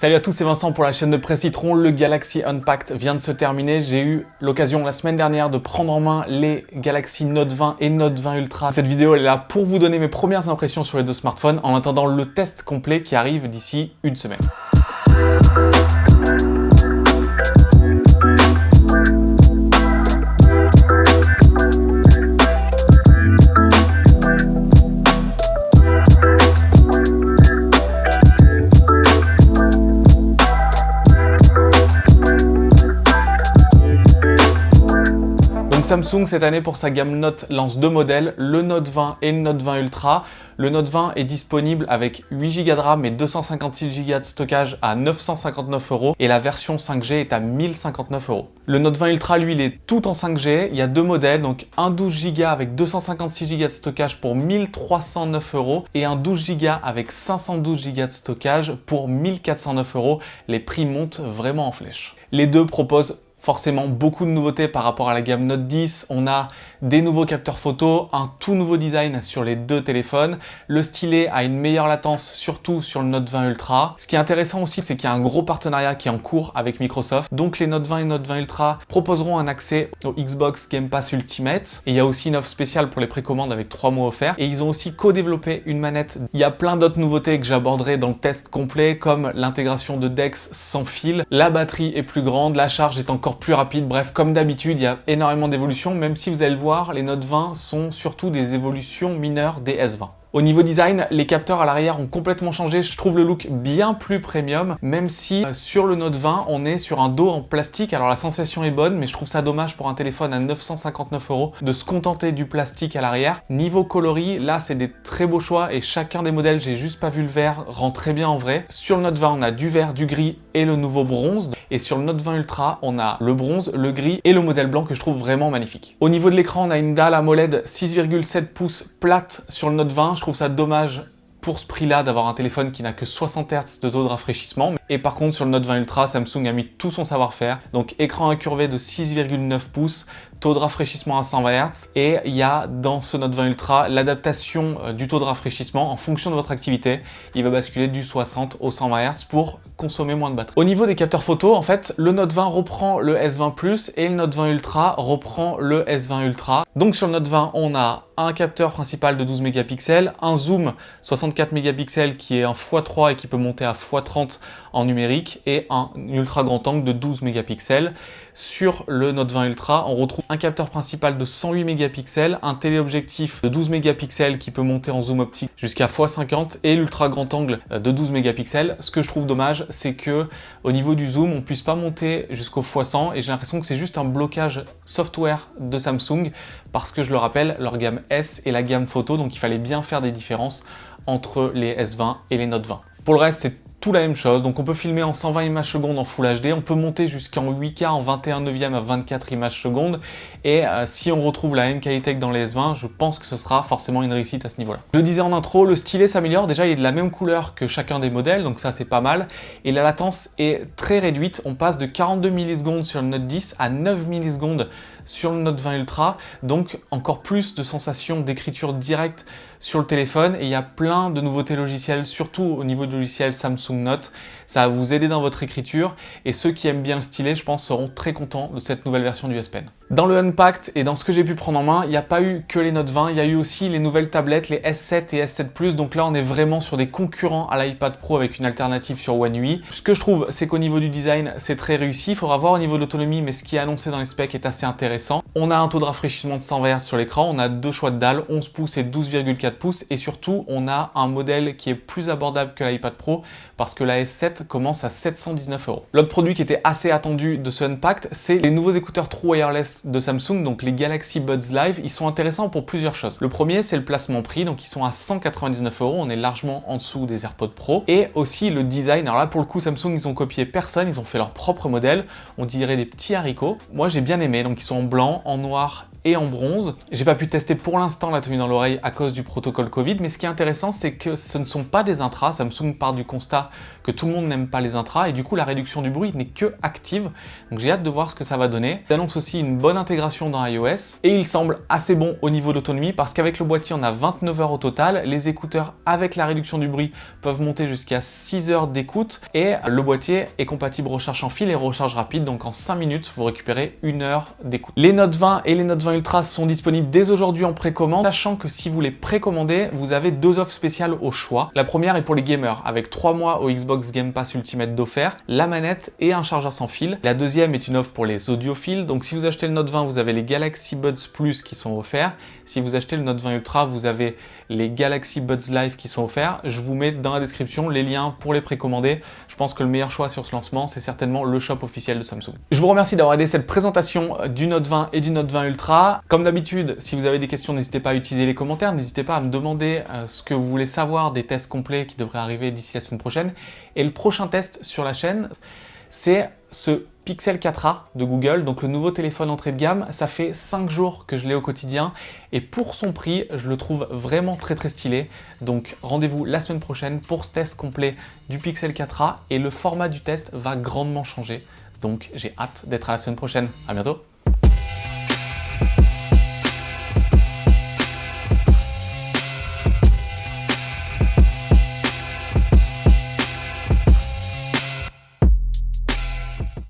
Salut à tous, c'est Vincent pour la chaîne de Presse Citron. Le Galaxy Unpacked vient de se terminer. J'ai eu l'occasion la semaine dernière de prendre en main les Galaxy Note 20 et Note 20 Ultra. Cette vidéo est là pour vous donner mes premières impressions sur les deux smartphones en attendant le test complet qui arrive d'ici une semaine. Samsung cette année pour sa gamme Note lance deux modèles, le Note 20 et le Note 20 Ultra. Le Note 20 est disponible avec 8 Go de RAM et 256 Go de stockage à 959 euros et la version 5G est à 1059 euros. Le Note 20 Ultra lui il est tout en 5G, il y a deux modèles donc un 12 Go avec 256 Go de stockage pour 1309 euros et un 12 Go avec 512 Go de stockage pour 1409 euros. Les prix montent vraiment en flèche. Les deux proposent forcément beaucoup de nouveautés par rapport à la gamme Note 10. On a des nouveaux capteurs photo, un tout nouveau design sur les deux téléphones. Le stylet a une meilleure latence, surtout sur le Note 20 Ultra. Ce qui est intéressant aussi, c'est qu'il y a un gros partenariat qui est en cours avec Microsoft. Donc les Note 20 et Note 20 Ultra proposeront un accès au Xbox Game Pass Ultimate. Et il y a aussi une offre spéciale pour les précommandes avec 3 mois offerts. Et ils ont aussi co-développé une manette. Il y a plein d'autres nouveautés que j'aborderai dans le test complet, comme l'intégration de DeX sans fil. La batterie est plus grande, la charge est encore plus rapide. Bref, comme d'habitude, il y a énormément d'évolutions, même si vous allez le voir, les Note 20 sont surtout des évolutions mineures des S20. Au niveau design, les capteurs à l'arrière ont complètement changé. Je trouve le look bien plus premium, même si euh, sur le Note 20, on est sur un dos en plastique. Alors la sensation est bonne, mais je trouve ça dommage pour un téléphone à 959 euros de se contenter du plastique à l'arrière. Niveau coloris, là, c'est des très beaux choix et chacun des modèles, j'ai juste pas vu le vert, rend très bien en vrai. Sur le Note 20, on a du vert, du gris et le nouveau bronze. Et sur le Note 20 Ultra, on a le bronze, le gris et le modèle blanc que je trouve vraiment magnifique. Au niveau de l'écran, on a une dalle AMOLED 6,7 pouces plate sur le Note 20. Je trouve ça dommage pour ce prix-là d'avoir un téléphone qui n'a que 60 Hz de taux de rafraîchissement. Et par contre, sur le Note 20 Ultra, Samsung a mis tout son savoir-faire. Donc écran incurvé de 6,9 pouces, taux de rafraîchissement à 120 Hz. Et il y a dans ce Note 20 Ultra l'adaptation euh, du taux de rafraîchissement en fonction de votre activité. Il va basculer du 60 au 120 Hz pour consommer moins de batterie. Au niveau des capteurs photo, en fait, le Note 20 reprend le S20 Plus et le Note 20 Ultra reprend le S20 Ultra. Donc sur le Note 20, on a un capteur principal de 12 mégapixels, un zoom 64 mégapixels qui est un x3 et qui peut monter à x30 en numérique et un ultra grand angle de 12 mégapixels. Sur le Note 20 Ultra, on retrouve un capteur principal de 108 mégapixels, un téléobjectif de 12 mégapixels qui peut monter en zoom optique jusqu'à x50 et l'ultra grand angle de 12 mégapixels. Ce que je trouve dommage, c'est que au niveau du zoom, on puisse pas monter jusqu'au x100 et j'ai l'impression que c'est juste un blocage software de Samsung parce que je le rappelle, leur gamme S est la gamme photo, donc il fallait bien faire des différences entre les S20 et les Note 20. Pour le reste, c'est tout la même chose. Donc on peut filmer en 120 images secondes en Full HD, on peut monter jusqu'en 8K en 21 neuvième à 24 images secondes. Et euh, si on retrouve la même qualité que dans les S20, je pense que ce sera forcément une réussite à ce niveau-là. Je le disais en intro, le stylet s'améliore. Déjà, il est de la même couleur que chacun des modèles, donc ça c'est pas mal. Et la latence est très réduite. On passe de 42 millisecondes sur le Note 10 à 9 millisecondes sur le Note 20 Ultra, donc encore plus de sensations d'écriture directe sur le téléphone et il y a plein de nouveautés logicielles, surtout au niveau du logiciel Samsung Note. Ça va vous aider dans votre écriture et ceux qui aiment bien le stylet, je pense, seront très contents de cette nouvelle version du S Pen. Dans le Unpacked et dans ce que j'ai pu prendre en main, il n'y a pas eu que les Note 20, il y a eu aussi les nouvelles tablettes, les S7 et S7 Plus. Donc là, on est vraiment sur des concurrents à l'iPad Pro avec une alternative sur One UI. Ce que je trouve, c'est qu'au niveau du design, c'est très réussi. Il faudra voir au niveau de l'autonomie, mais ce qui est annoncé dans les specs est assez intéressant. On a un taux de rafraîchissement de 120 Hz sur l'écran, on a deux choix de dalles, 11 pouces et 12,4 pouces. Et surtout, on a un modèle qui est plus abordable que l'iPad Pro parce que la S7 commence à 719 euros. L'autre produit qui était assez attendu de ce Unpacked, c'est les nouveaux écouteurs True Wireless de Samsung, donc les Galaxy Buds Live, ils sont intéressants pour plusieurs choses. Le premier, c'est le placement prix, donc ils sont à 199 euros, on est largement en dessous des AirPods Pro. Et aussi le design, alors là pour le coup Samsung, ils ont copié personne, ils ont fait leur propre modèle, on dirait des petits haricots. Moi j'ai bien aimé, donc ils sont en blanc, en noir et en bronze. J'ai pas pu tester pour l'instant la tenue dans l'oreille à cause du protocole Covid, mais ce qui est intéressant, c'est que ce ne sont pas des intras. Samsung part du constat que tout le monde n'aime pas les intras et du coup, la réduction du bruit n'est que active. Donc j'ai hâte de voir ce que ça va donner. Il annonce aussi une bonne intégration dans iOS et il semble assez bon au niveau d'autonomie parce qu'avec le boîtier, on a 29 heures au total. Les écouteurs avec la réduction du bruit peuvent monter jusqu'à 6 heures d'écoute et le boîtier est compatible recharge en fil et recharge rapide. Donc en 5 minutes, vous récupérez une heure d'écoute. Les Note 20 et les Note 20 Ultra sont disponibles dès aujourd'hui en précommande, sachant que si vous les précommandez, vous avez deux offres spéciales au choix. La première est pour les gamers, avec 3 mois au Xbox Game Pass Ultimate d'offert, la manette et un chargeur sans fil. La deuxième est une offre pour les audiophiles, donc si vous achetez le Note 20, vous avez les Galaxy Buds Plus qui sont offerts. Si vous achetez le Note 20 Ultra, vous avez les Galaxy Buds Live qui sont offerts. Je vous mets dans la description les liens pour les précommander. Je pense que le meilleur choix sur ce lancement, c'est certainement le shop officiel de Samsung. Je vous remercie d'avoir aidé cette présentation du Note 20 et du Note 20 Ultra. Comme d'habitude, si vous avez des questions, n'hésitez pas à utiliser les commentaires. N'hésitez pas à me demander euh, ce que vous voulez savoir des tests complets qui devraient arriver d'ici la semaine prochaine. Et le prochain test sur la chaîne, c'est ce Pixel 4a de Google, donc le nouveau téléphone entrée de gamme. Ça fait 5 jours que je l'ai au quotidien et pour son prix, je le trouve vraiment très très stylé. Donc rendez-vous la semaine prochaine pour ce test complet du Pixel 4a et le format du test va grandement changer. Donc j'ai hâte d'être à la semaine prochaine. À bientôt